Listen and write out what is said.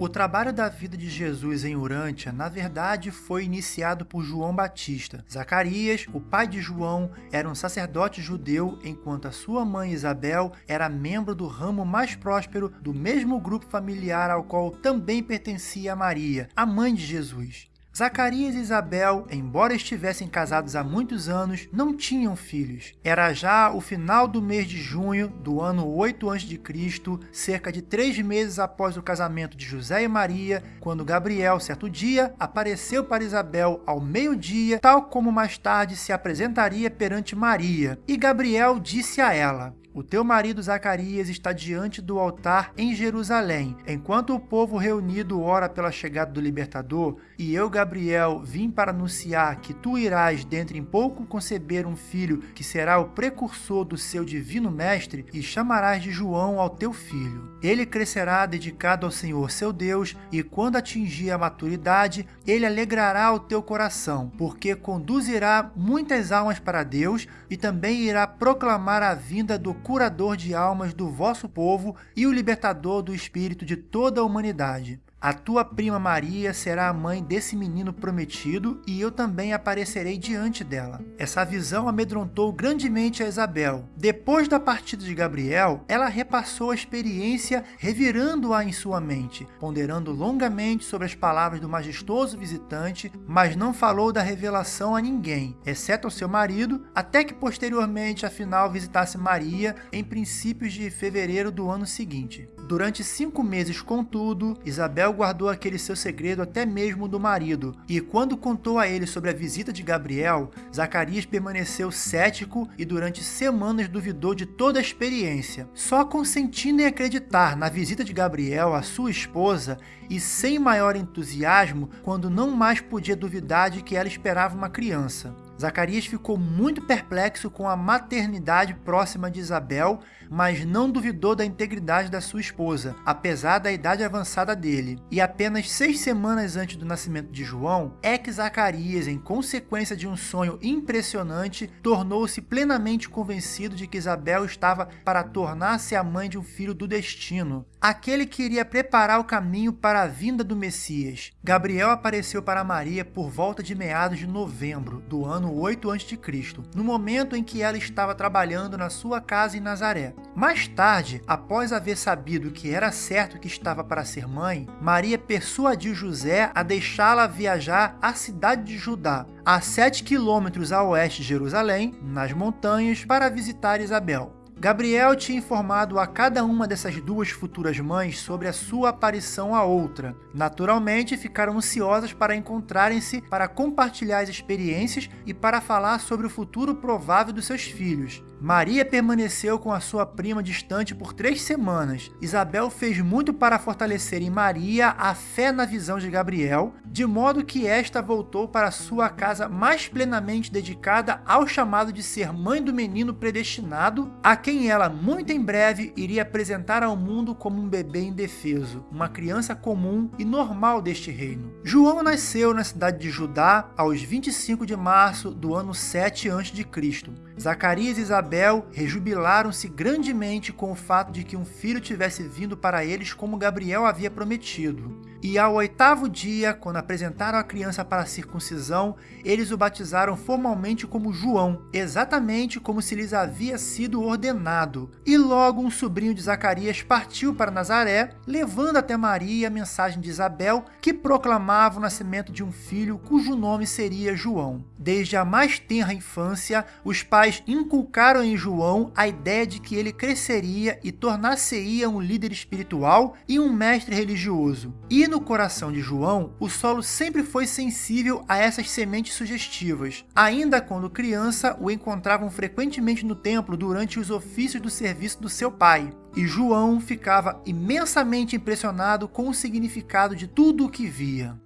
O trabalho da vida de Jesus em Urântia, na verdade, foi iniciado por João Batista. Zacarias, o pai de João, era um sacerdote judeu, enquanto a sua mãe Isabel era membro do ramo mais próspero do mesmo grupo familiar ao qual também pertencia Maria, a mãe de Jesus. Zacarias e Isabel, embora estivessem casados há muitos anos, não tinham filhos. Era já o final do mês de junho do ano 8 a.C., cerca de três meses após o casamento de José e Maria, quando Gabriel, certo dia, apareceu para Isabel ao meio-dia, tal como mais tarde se apresentaria perante Maria. E Gabriel disse a ela, o teu marido Zacarias está diante do altar em Jerusalém. Enquanto o povo reunido ora pela chegada do libertador, e eu, Gabriel, vim para anunciar que tu irás dentro em pouco conceber um filho que será o precursor do seu divino mestre, e chamarás de João ao teu filho. Ele crescerá dedicado ao Senhor seu Deus, e quando atingir a maturidade, ele alegrará o teu coração, porque conduzirá muitas almas para Deus e também irá proclamar a vinda do curador de almas do vosso povo e o libertador do espírito de toda a humanidade. A tua prima Maria será a mãe desse menino prometido e eu também aparecerei diante dela. Essa visão amedrontou grandemente a Isabel. Depois da partida de Gabriel, ela repassou a experiência revirando-a em sua mente, ponderando longamente sobre as palavras do majestoso visitante, mas não falou da revelação a ninguém, exceto ao seu marido, até que posteriormente afinal visitasse Maria em princípios de fevereiro do ano seguinte. Durante cinco meses, contudo, Isabel guardou aquele seu segredo até mesmo do marido, e quando contou a ele sobre a visita de Gabriel, Zacarias permaneceu cético e durante semanas duvidou de toda a experiência. Só consentindo em acreditar na visita de Gabriel à sua esposa e sem maior entusiasmo quando não mais podia duvidar de que ela esperava uma criança. Zacarias ficou muito perplexo com a maternidade próxima de Isabel, mas não duvidou da integridade da sua esposa, apesar da idade avançada dele. E apenas seis semanas antes do nascimento de João, é que Zacarias, em consequência de um sonho impressionante, tornou-se plenamente convencido de que Isabel estava para tornar-se a mãe de um filho do destino, aquele que iria preparar o caminho para a vinda do Messias. Gabriel apareceu para Maria por volta de meados de novembro do ano 8 a.C., no momento em que ela estava trabalhando na sua casa em Nazaré. Mais tarde, após haver sabido que era certo que estava para ser mãe, Maria persuadiu José a deixá-la viajar à cidade de Judá, a 7 quilômetros a oeste de Jerusalém, nas montanhas, para visitar Isabel. Gabriel tinha informado a cada uma dessas duas futuras mães sobre a sua aparição à outra. Naturalmente, ficaram ansiosas para encontrarem-se para compartilhar as experiências e para falar sobre o futuro provável dos seus filhos. Maria permaneceu com a sua prima distante por três semanas. Isabel fez muito para fortalecer em Maria a fé na visão de Gabriel, de modo que esta voltou para sua casa mais plenamente dedicada ao chamado de ser mãe do menino predestinado, a quem ela muito em breve iria apresentar ao mundo como um bebê indefeso, uma criança comum e normal deste reino. João nasceu na cidade de Judá aos 25 de março do ano 7 a.C. Zacarias e Isabel rejubilaram-se grandemente com o fato de que um filho tivesse vindo para eles como Gabriel havia prometido. E ao oitavo dia, quando apresentaram a criança para a circuncisão, eles o batizaram formalmente como João, exatamente como se lhes havia sido ordenado. E logo um sobrinho de Zacarias partiu para Nazaré, levando até Maria a mensagem de Isabel, que proclamava o nascimento de um filho cujo nome seria João. Desde a mais tenra infância, os pais inculcaram em João a ideia de que ele cresceria e tornar-se-ia um líder espiritual e um mestre religioso. E no coração de João, o solo sempre foi sensível a essas sementes sugestivas. Ainda quando criança, o encontravam frequentemente no templo durante os ofícios do serviço do seu pai. E João ficava imensamente impressionado com o significado de tudo o que via.